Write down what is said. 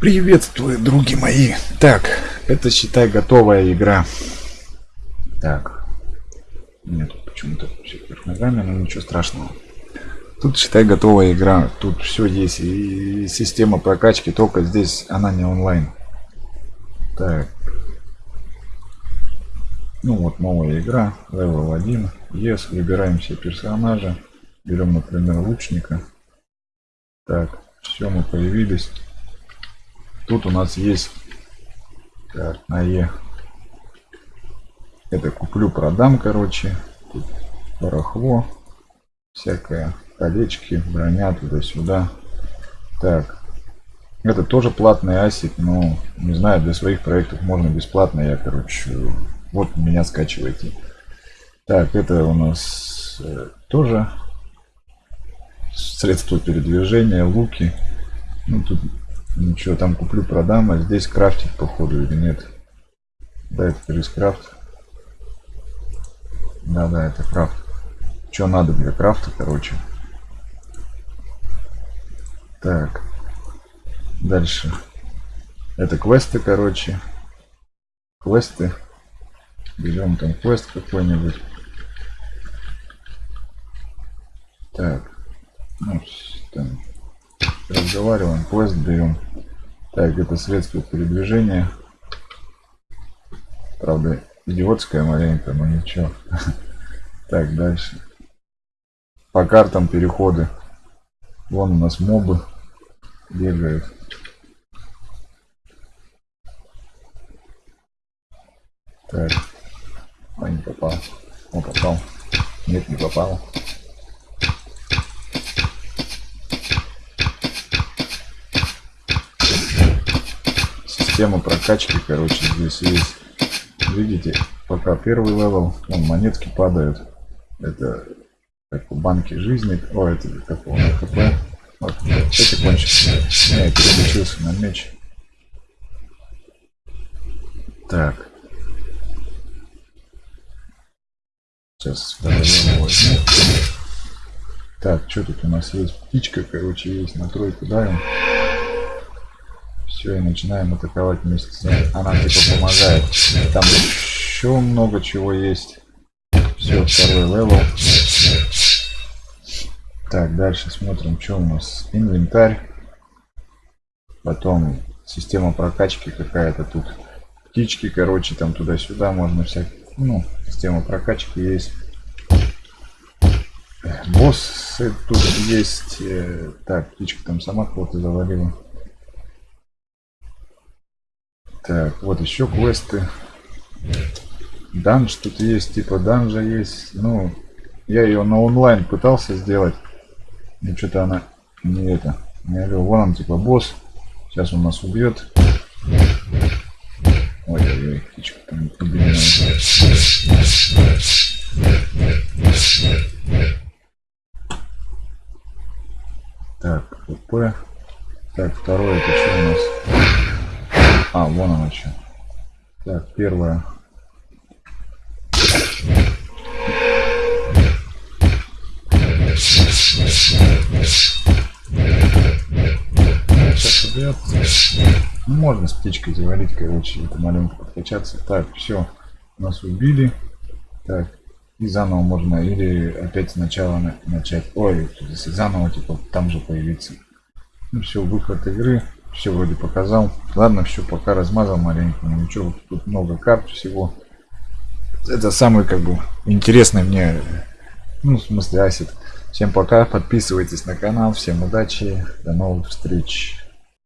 Приветствую, други мои. Так, это считай готовая игра. Так. Нет, почему-то все вверх ногами, но ничего страшного. Тут считай готовая игра. Тут все есть. И система прокачки, только здесь она не онлайн. Так. Ну вот новая игра. Level 1. Yes, выбираем все персонажа. Берем, например, лучника. Так, все, мы появились. Тут у нас есть так, на Е. Это куплю, продам, короче. Тут барахло. Всякое. Колечки, броня туда-сюда. Так. Это тоже платный асик, но не знаю, для своих проектов можно бесплатно. Я, короче, вот меня скачивайте. Так, это у нас э, тоже средства передвижения, луки. Ну, тут Ничего, там куплю, продам, а здесь крафтить, походу, или нет. Да, это рискрафт. Да, да, это крафт. Что надо для крафта, короче. Так. Дальше. Это квесты, короче. Квесты. Берем там квест какой-нибудь. Так. Ну, там разговариваем, поезд берем. Так, это средство передвижения. Правда, идиотская маленькая, но ничего. Так, дальше. По картам переходы. Вон у нас мобы бегают. Так. А, не попал. О, попал. Нет, не попал. Система прокачки, короче, здесь есть. Видите, пока первый level, вон монетки падают. Это как у банки жизни. О, это как у HP. Вот, эти кончится. Не, я переключился на меч. Так. Сейчас. Так, что тут у нас есть? Птичка, короче, есть на тройку давим. Все, и начинаем атаковать вместе с ней. Она типа помогает. Там еще много чего есть. Все, второй level. Так, дальше смотрим, что у нас. Инвентарь. Потом система прокачки какая-то тут. Птички, короче, там туда-сюда можно всякие. Ну, система прокачки есть. Боссы тут есть. Э, так, птичка там сама кого-то завалила. Так, вот еще квесты. Данж тут есть, типа данжа есть. Ну, я ее на онлайн пытался сделать. Но что-то она не это. Я говорю, вон он типа босс. Сейчас он нас убьет. Ой-ой-ой, птичка там Так, ПП. Так, второе, это что у нас? А, вон она что. Так, первое. Ну, можно с птичкой завалить, короче, это маленько подкачаться. Так, все. Нас убили. Так, и заново можно или опять сначала начать. Ой, заново, типа, там же появиться. Ну все, выход игры все вроде показал. Ладно, все, пока размазал маленько. Ничего, тут много карт всего. Это самый как бы интересный мне, ну в смысле асет. Всем пока, подписывайтесь на канал, всем удачи, до новых встреч.